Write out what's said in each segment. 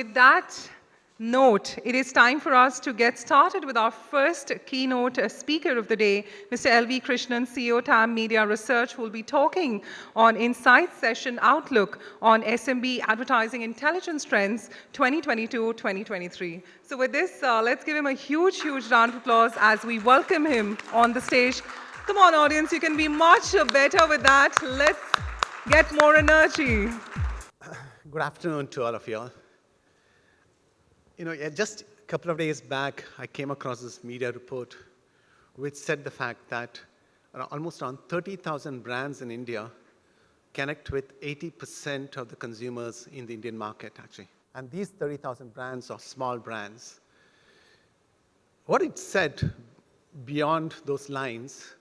with that note, it is time for us to get started with our first keynote uh, speaker of the day, Mr. L.V. Krishnan, CEO, TAM Media Research, who will be talking on Insights Session Outlook on SMB Advertising Intelligence Trends 2022-2023. So with this, uh, let's give him a huge, huge round of applause as we welcome him on the stage. Come on, audience, you can be much better with that. Let's get more energy. Good afternoon to all of you all. You know, just a couple of days back, I came across this media report which said the fact that almost around 30,000 brands in India connect with 80% of the consumers in the Indian market, actually. And these 30,000 brands are small brands. What it said beyond those lines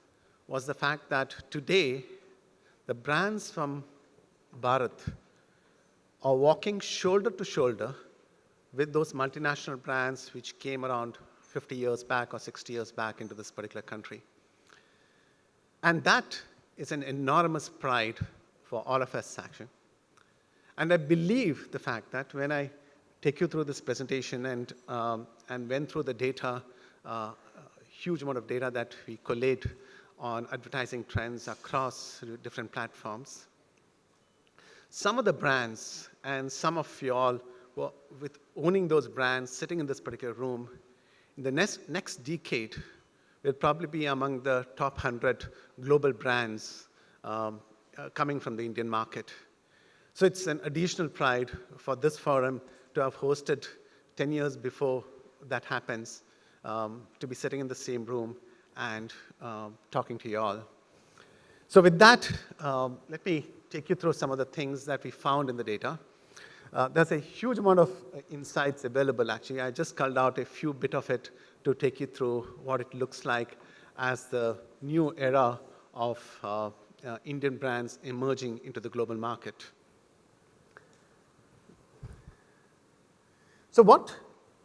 was the fact that today, the brands from Bharat are walking shoulder to shoulder with those multinational brands which came around 50 years back or 60 years back into this particular country. And that is an enormous pride for all of us, actually. And I believe the fact that when I take you through this presentation and, um, and went through the data, uh, huge amount of data that we collate on advertising trends across different platforms. Some of the brands and some of you all well, with owning those brands, sitting in this particular room, in the next, next decade, we'll probably be among the top 100 global brands um, uh, coming from the Indian market. So it's an additional pride for this forum to have hosted 10 years before that happens, um, to be sitting in the same room and uh, talking to you all. So with that, um, let me take you through some of the things that we found in the data. Uh, there's a huge amount of uh, insights available, actually. I just culled out a few bit of it to take you through what it looks like as the new era of uh, uh, Indian brands emerging into the global market. So what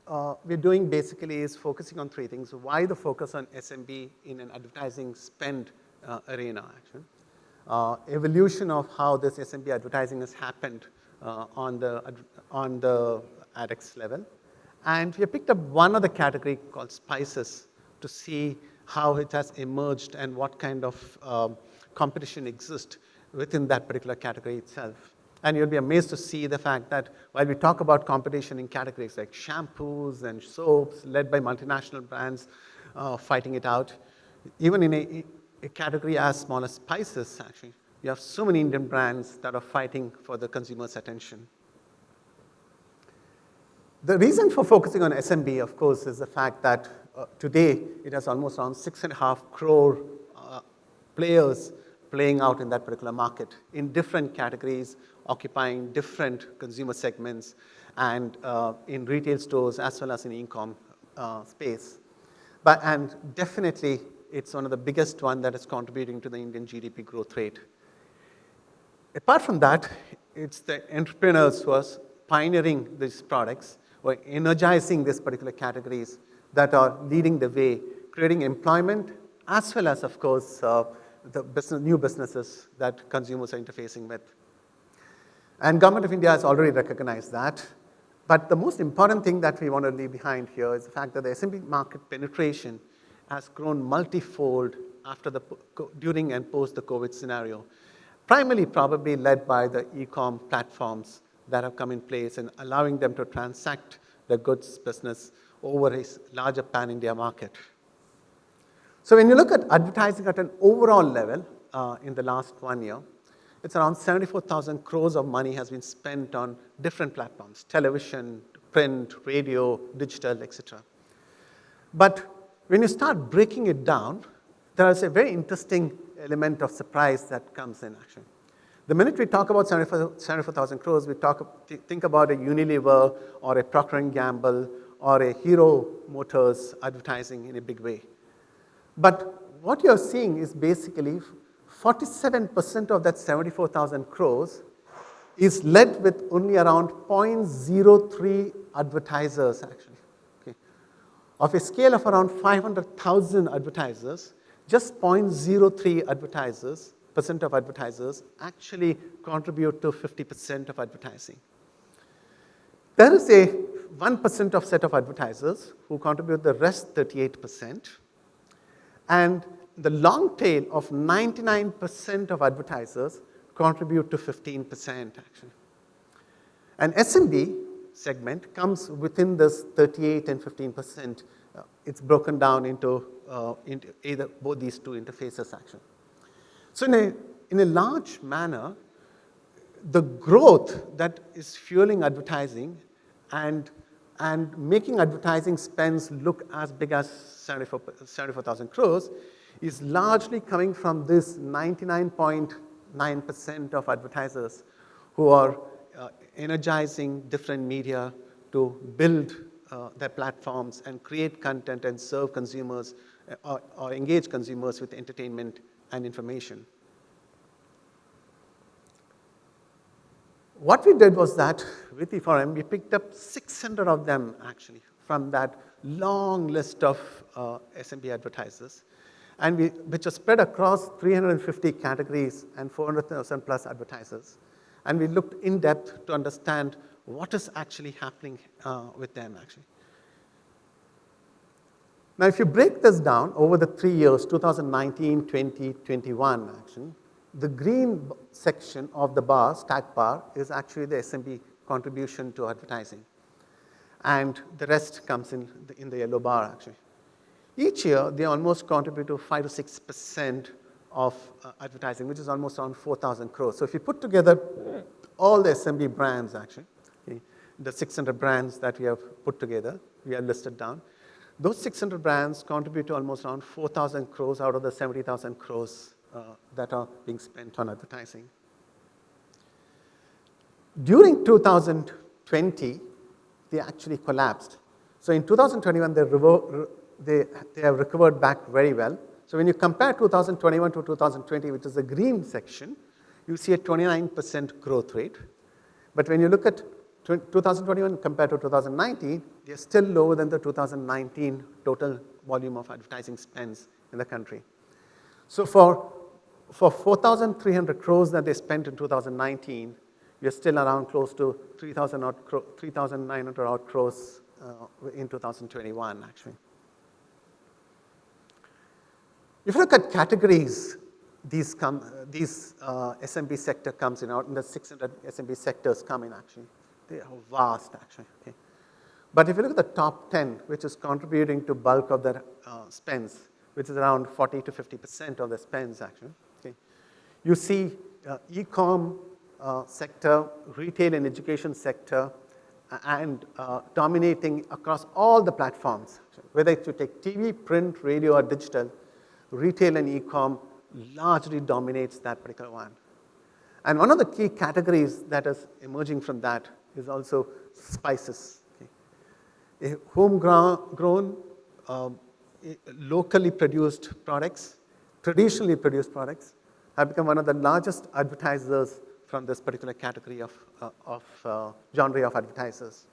uh, we're doing basically is focusing on three things. Why the focus on SMB in an advertising spend uh, arena, actually. evolution of how this SMB advertising has happened on, the, on the AdEx level. And we have picked up one other category called spices to see how it has emerged and what kind of um, competition exists within that particular category itself. And you'll be amazed to see the fact that while we talk about competition in categories like shampoos and soaps led by multinational brands uh, fighting it out, even in a, a category as small as spices, actually, you have so many Indian brands that are fighting for the consumer's attention. The reason for focusing on SMB, of course, is the fact that uh, today it has almost around six and a half crore uh, players playing out in that particular market in different categories, occupying different consumer segments, and uh, in retail stores as well as in e-com uh, space. But, and definitely, it's one of the biggest one that is contributing to the Indian GDP growth rate. Apart from that, it's the entrepreneurs who are pioneering these products or energizing these particular categories that are leading the way, creating employment as well as, of course, uh, the business, new businesses that consumers are interfacing with. And government of India has already recognized that. But the most important thing that we want to leave behind here is the fact that the SMB market penetration has grown multifold after the, during and post the COVID scenario primarily probably led by the e-com platforms that have come in place and allowing them to transact the goods business over a larger pan-India market. So when you look at advertising at an overall level uh, in the last one year, it's around 74,000 crores of money has been spent on different platforms, television, print, radio, digital, etc. But when you start breaking it down, there is a very interesting element of surprise that comes in action. The minute we talk about 74,000 crores, we talk, think about a Unilever or a Procter & Gamble or a Hero Motors advertising in a big way. But what you're seeing is basically 47% of that 74,000 crores is led with only around 0.03 advertisers actually. Okay. Of a scale of around 500,000 advertisers, just 0.03 advertisers, percent of advertisers actually contribute to 50% of advertising. There is a 1% of set of advertisers who contribute the rest 38%. And the long tail of 99% of advertisers contribute to 15% actually. An SMB segment comes within this 38 and 15%. Uh, it's broken down into, uh, either both these two interfaces action. So in a, in a large manner, the growth that is fueling advertising and, and making advertising spends look as big as 74,000 74, crores is largely coming from this 99.9% of advertisers who are uh, energizing different media to build uh, their platforms and create content and serve consumers or, or engage consumers with entertainment and information. What we did was that with E4M, we picked up 600 of them actually from that long list of uh, SMB advertisers, and we, which are spread across 350 categories and 400,000 plus advertisers. And we looked in depth to understand what is actually happening uh, with them actually. Now, if you break this down over the three years, 2019, 20, 21 actually, the green section of the bar, stack bar, is actually the SMB contribution to advertising. And the rest comes in the, in the yellow bar actually. Each year, they almost contribute to 5 to 6% of uh, advertising, which is almost around 4,000 crores. So if you put together all the SMB brands actually, okay, the 600 brands that we have put together, we have listed down, those 600 brands contribute to almost around 4,000 crores out of the 70,000 crores uh, that are being spent on advertising. During 2020, they actually collapsed. So in 2021, they, they, they have recovered back very well. So when you compare 2021 to 2020, which is the green section, you see a 29% growth rate. But when you look at 2021 compared to 2019, they're still lower than the 2019 total volume of advertising spends in the country. So for for 4,300 crores that they spent in 2019, we are still around close to 3,900 odd crores uh, in 2021, actually. If you look at categories, these, come, these uh, SMB sector comes in, in the 600 SMB sectors come in actually. They are vast actually, okay. But if you look at the top 10, which is contributing to bulk of their uh, spends, which is around 40 to 50% of the spends actually, you see uh, e-com uh, sector, retail and education sector, and uh, dominating across all the platforms. Whether it's you take TV, print, radio, or digital, retail and e-com largely dominates that particular one. And one of the key categories that is emerging from that is also spices. Okay. Homegrown, um, locally produced products, traditionally produced products, have become one of the largest advertisers from this particular category of, uh, of uh, genre of advertisers.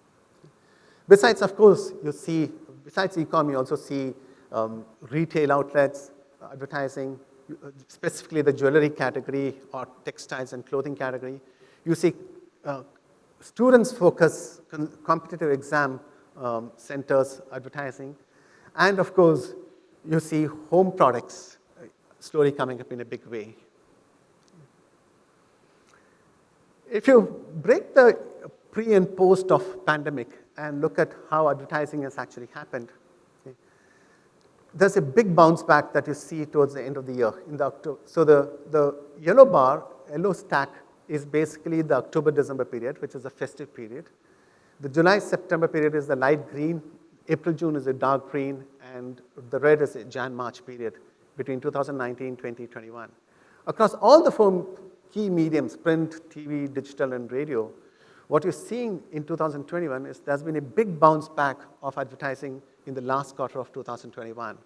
Besides, of course, you see, besides e-com, you also see um, retail outlets, advertising, specifically the jewelry category or textiles and clothing category. You see uh, students focus competitive exam um, centers advertising. And of course, you see home products uh, slowly coming up in a big way. If you break the pre and post of pandemic and look at how advertising has actually happened, okay, there's a big bounce back that you see towards the end of the year. In the October. So the, the yellow bar, yellow stack, is basically the October-December period, which is a festive period. The July-September period is the light green, April-June is a dark green, and the red is a Jan-March period between 2019, 2021. Across all the four key mediums, print, TV, digital, and radio, what you're seeing in 2021 is there's been a big bounce back of advertising in the last quarter of 2021.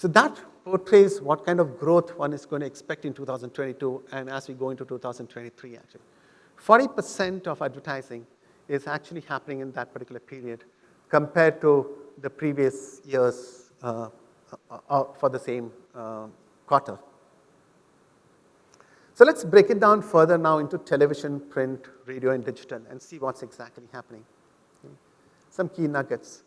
So that portrays what kind of growth one is going to expect in 2022 and as we go into 2023 actually. 40% of advertising is actually happening in that particular period compared to the previous years uh, uh, uh, for the same uh, quarter. So let's break it down further now into television, print, radio, and digital and see what's exactly happening. some key nuggets.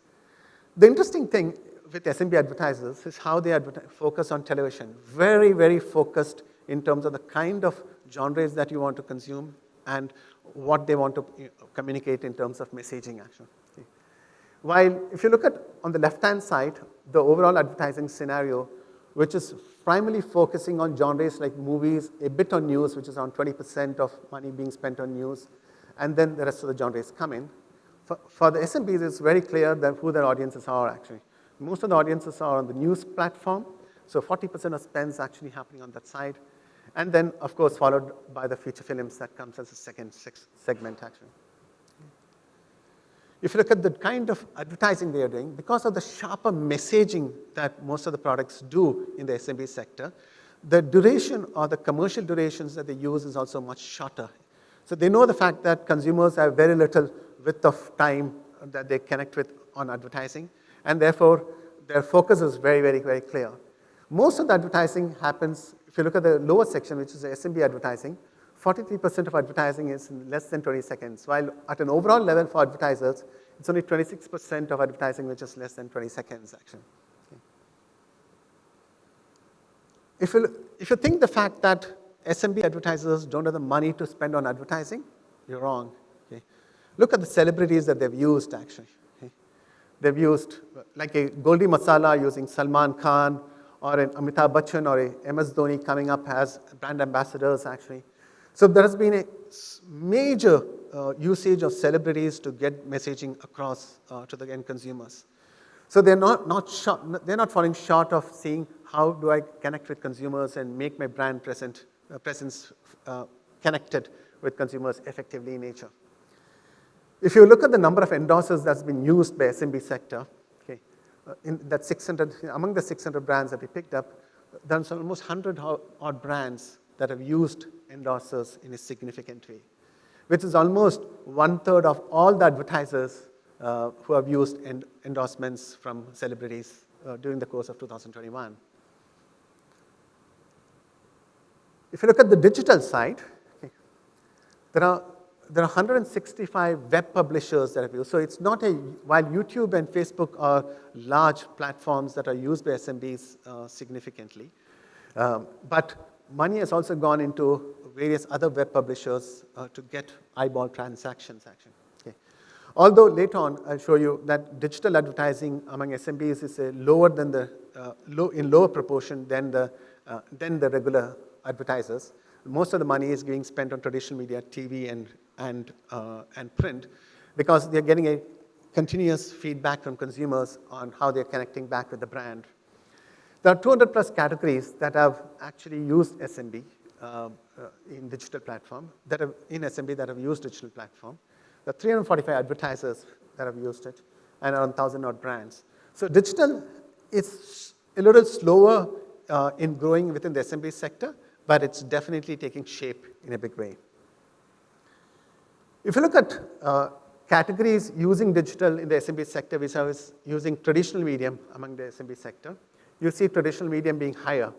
The interesting thing with SMB advertisers is how they focus on television. Very, very focused in terms of the kind of genres that you want to consume and what they want to communicate in terms of messaging action. While if you look at on the left-hand side, the overall advertising scenario, which is primarily focusing on genres like movies, a bit on news, which is around 20% of money being spent on news, and then the rest of the genres come in. For, for the SMBs, it's very clear that who their audiences are actually. Most of the audiences are on the news platform, so 40% of spends actually happening on that side. And then, of course, followed by the feature films that comes as a second segment actually. If you look at the kind of advertising they are doing, because of the sharper messaging that most of the products do in the SMB sector, the duration or the commercial durations that they use is also much shorter. So they know the fact that consumers have very little width of time that they connect with on advertising, and therefore their focus is very, very, very clear. Most of the advertising happens, if you look at the lower section, which is the SMB advertising, 43% of advertising is in less than 20 seconds, while at an overall level for advertisers, it's only 26% of advertising which is less than 20 seconds actually. If, you, if you think the fact that SMB advertisers don't have the money to spend on advertising, you're wrong. Okay. Look at the celebrities that they've used actually. They've used like a Goldie Masala using Salman Khan or an Amitabh Bachchan or a MS Dhoni coming up as brand ambassadors actually. So there has been a major uh, usage of celebrities to get messaging across uh, to the end consumers. So they're not, not short, they're not falling short of seeing how do I connect with consumers and make my brand present, uh, presence uh, connected with consumers effectively in nature. If you look at the number of endorsers that's been used by SMB sector, okay, uh, in that 600, among the 600 brands that we picked up, there's almost 100 odd brands that have used endorsers in a significant way, which is almost one third of all the advertisers uh, who have used end endorsements from celebrities uh, during the course of 2021. If you look at the digital side, okay, there are there are 165 web publishers that have used. So it's not a, while YouTube and Facebook are large platforms that are used by SMBs uh, significantly, um, but money has also gone into various other web publishers uh, to get eyeball transactions action. Although later on I'll show you that digital advertising among SMBs is a lower than the, uh, low, in lower proportion than the, uh, than the regular advertisers. Most of the money is being spent on traditional media, TV and, and, uh, and print because they're getting a continuous feedback from consumers on how they're connecting back with the brand there are 200 plus categories that have actually used SMB uh, uh, in digital platform, that have, in SMB that have used digital platform. There are 345 advertisers that have used it, and around 1,000 odd brands. So digital is a little slower uh, in growing within the SMB sector, but it's definitely taking shape in a big way. If you look at uh, categories using digital in the SMB sector, are using traditional medium among the SMB sector, you see traditional medium being higher.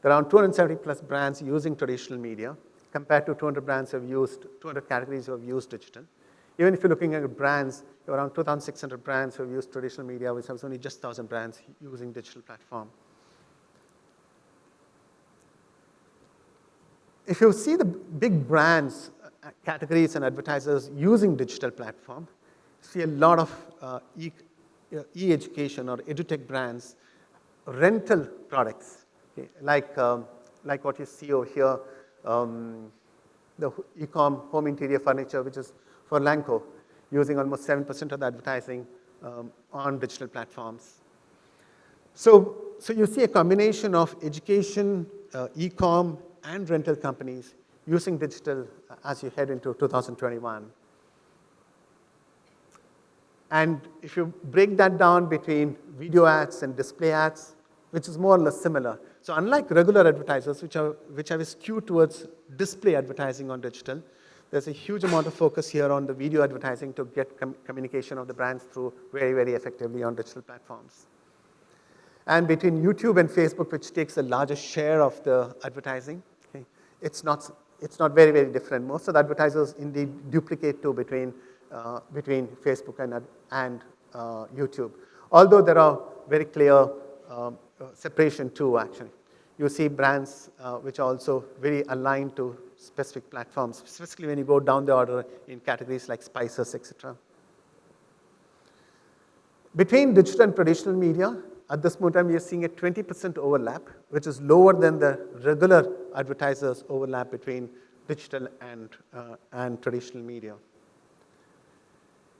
There are around 270 plus brands using traditional media compared to 200 brands have used, 200 categories who have used digital. Even if you're looking at brands, around 2,600 brands who have used traditional media, which has only just 1,000 brands using digital platform. If you see the big brands, categories and advertisers using digital platform, see a lot of uh, e-education e or edutech brands rental products, okay, like, um, like what you see over here, um, the Ecom home interior furniture, which is Furlenco, using almost 7% of the advertising um, on digital platforms. So, so you see a combination of education, uh, e-com, and rental companies using digital uh, as you head into 2021. And if you break that down between video ads and display ads, which is more or less similar. So unlike regular advertisers, which, are, which have a skew towards display advertising on digital, there's a huge amount of focus here on the video advertising to get com communication of the brands through very, very effectively on digital platforms. And between YouTube and Facebook, which takes the largest share of the advertising, okay, it's, not, it's not very, very different. Most of the advertisers indeed duplicate too between uh, between Facebook and, and uh, YouTube. Although there are very clear um, uh, separation too, actually. You see brands uh, which are also very aligned to specific platforms, specifically when you go down the order in categories like spices, etc. Between digital and traditional media, at this moment, we are seeing a 20% overlap, which is lower than the regular advertisers overlap between digital and, uh, and traditional media.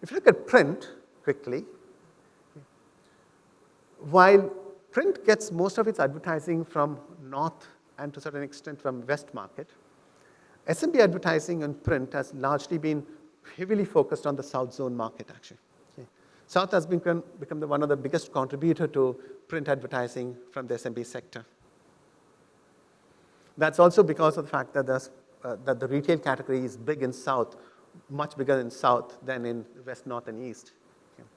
If you look at print quickly, while print gets most of its advertising from north and to a certain extent from west market, SMB advertising and print has largely been heavily focused on the south zone market actually. South has become, become the, one of the biggest contributor to print advertising from the SMB sector. That's also because of the fact that, uh, that the retail category is big in South, much bigger in South than in West, North, and East. Okay.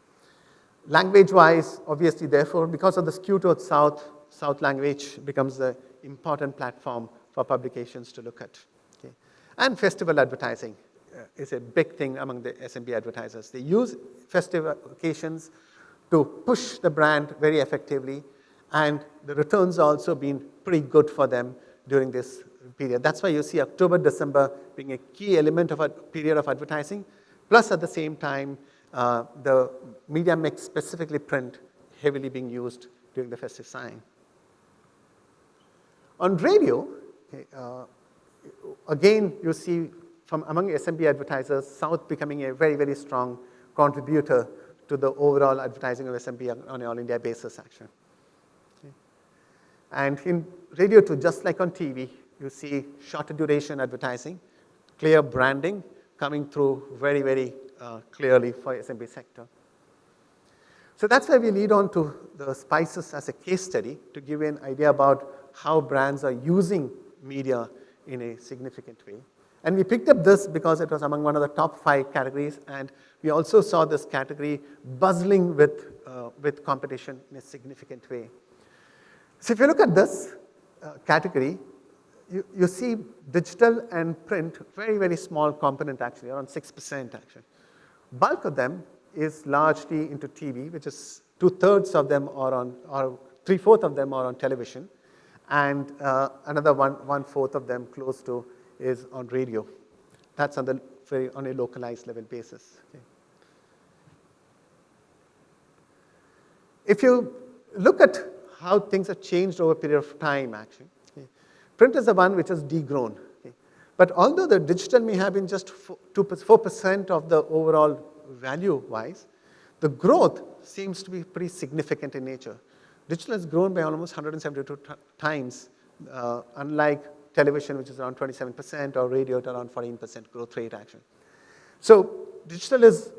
Language-wise, obviously, therefore, because of the skew towards South, South language becomes the important platform for publications to look at. Okay. And festival advertising. Uh, is a big thing among the SMB advertisers. They use festive occasions to push the brand very effectively, and the returns also been pretty good for them during this period. That's why you see October, December being a key element of a period of advertising, plus at the same time, uh, the media mix, specifically print, heavily being used during the festive sign. On radio, uh, again, you see from among SMB advertisers, South becoming a very, very strong contributor to the overall advertising of SMB on an all India basis, actually. And in radio too, just like on TV, you see shorter duration advertising, clear branding coming through very, very uh, clearly for SMB sector. So that's why we lead on to the spices as a case study to give you an idea about how brands are using media in a significant way. And we picked up this because it was among one of the top five categories, and we also saw this category buzzing with, uh, with competition in a significant way. So if you look at this uh, category, you, you see digital and print, very, very small component actually, around 6% actually. Bulk of them is largely into TV, which is two-thirds of them are on, or three-fourths of them are on television, and uh, another one, one-fourth of them close to is on radio. That's on, the very, on a localized level basis. Okay. If you look at how things have changed over a period of time, actually, okay, print is the one which has degrown. Okay. But although the digital may have been just 4% of the overall value-wise, the growth seems to be pretty significant in nature. Digital has grown by almost 172 times, uh, unlike television, which is around 27%, or radio at around 14% growth rate actually. So digital is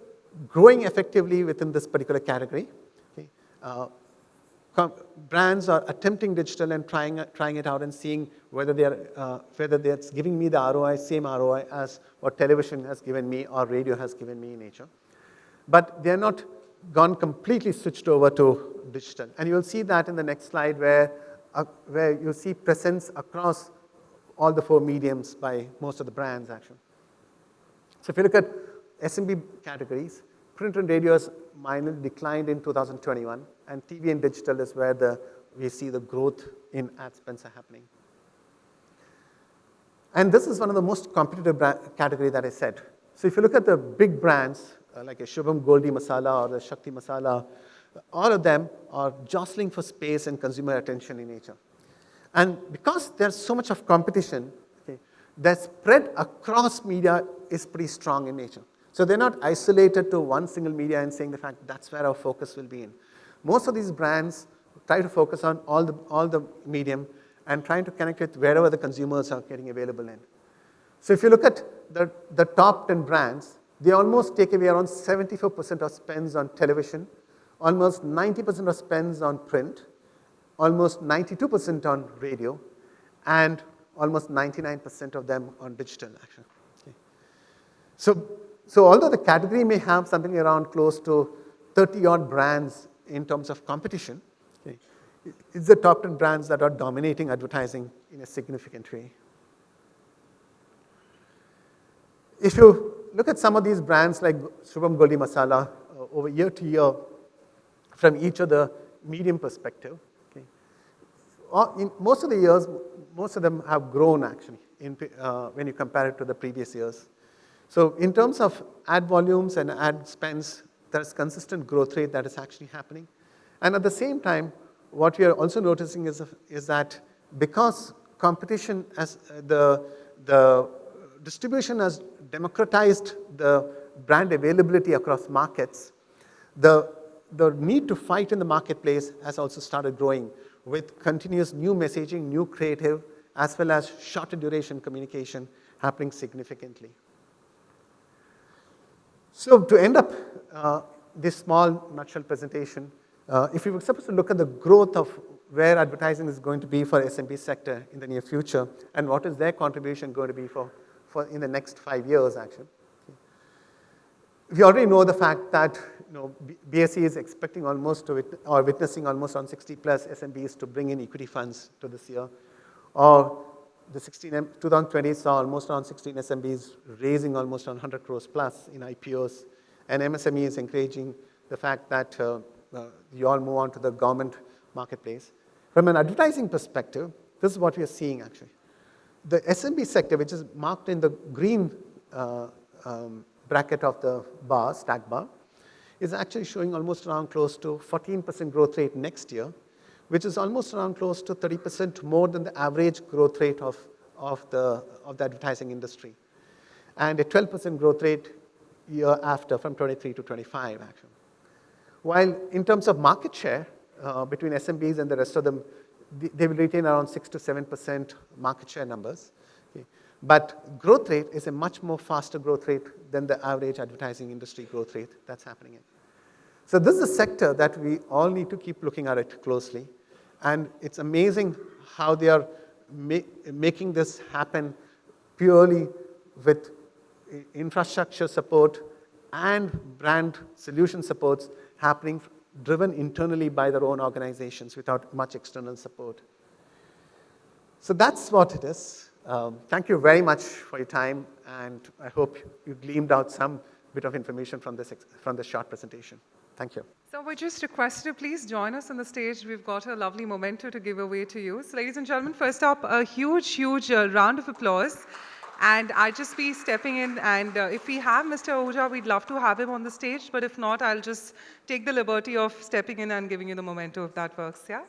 growing effectively within this particular category. Okay. Uh, brands are attempting digital and trying, trying it out and seeing whether, they are, uh, whether it's giving me the ROI, same ROI as what television has given me or radio has given me in nature. But they're not gone completely switched over to digital. And you'll see that in the next slide where, uh, where you see presence across all the four mediums by most of the brands actually. So if you look at SMB categories, print and radio has minor declined in 2021 and TV and digital is where the, we see the growth in ad spends are happening. And this is one of the most competitive category that I said. So if you look at the big brands uh, like a Shubham Goldie Masala or the Shakti Masala, all of them are jostling for space and consumer attention in nature. And because there's so much of competition, okay, the spread across media is pretty strong in nature. So they're not isolated to one single media and saying the fact that's where our focus will be in. Most of these brands try to focus on all the, all the medium and trying to connect with wherever the consumers are getting available in. So if you look at the, the top 10 brands, they almost take away around 74% of spends on television, almost 90% of spends on print, almost 92% on radio, and almost 99% of them on digital actually. Okay. So, so although the category may have something around close to 30 odd brands in terms of competition, okay, it's the top 10 brands that are dominating advertising in a significant way. If you look at some of these brands like Shubham Goldi Masala uh, over year to year from each of the medium perspective. Okay. In most of the years, most of them have grown actually in, uh, when you compare it to the previous years. So in terms of ad volumes and ad spends, there's consistent growth rate that is actually happening. And at the same time, what we are also noticing is, is that because competition as the, the distribution has democratized the brand availability across markets, the, the need to fight in the marketplace has also started growing with continuous new messaging, new creative, as well as shorter duration communication happening significantly. So to end up uh, this small nutshell presentation, uh, if you were supposed to look at the growth of where advertising is going to be for SMB sector in the near future and what is their contribution going to be for, for in the next five years actually. We already know the fact that you know, BSE is expecting almost to, or witnessing almost on 60 plus SMBs to bring in equity funds to this year. Or the 16, 2020 saw almost around 16 SMBs raising almost on 100 crores plus in IPOs. And MSME is encouraging the fact that uh, uh, you all move on to the government marketplace. From an advertising perspective, this is what we are seeing actually. The SMB sector, which is marked in the green uh, um, bracket of the bar, stack bar, is actually showing almost around close to 14% growth rate next year, which is almost around close to 30% more than the average growth rate of, of, the, of the advertising industry. And a 12% growth rate year after from 23 to 25 actually. While in terms of market share uh, between SMBs and the rest of them, they will retain around 6 to 7% market share numbers. Okay. But growth rate is a much more faster growth rate than the average advertising industry growth rate that's happening in. So this is a sector that we all need to keep looking at it closely. And it's amazing how they are ma making this happen purely with infrastructure support and brand solution supports happening driven internally by their own organizations without much external support. So that's what it is. Um, thank you very much for your time, and I hope you gleaned out some bit of information from this, from this short presentation. Thank you. So we just request you to please join us on the stage. We've got a lovely memento to give away to you. So ladies and gentlemen, first up, a huge, huge uh, round of applause. And I'll just be stepping in, and uh, if we have Mr. Ahuja, we'd love to have him on the stage, but if not, I'll just take the liberty of stepping in and giving you the memento if that works, yeah?